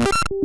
you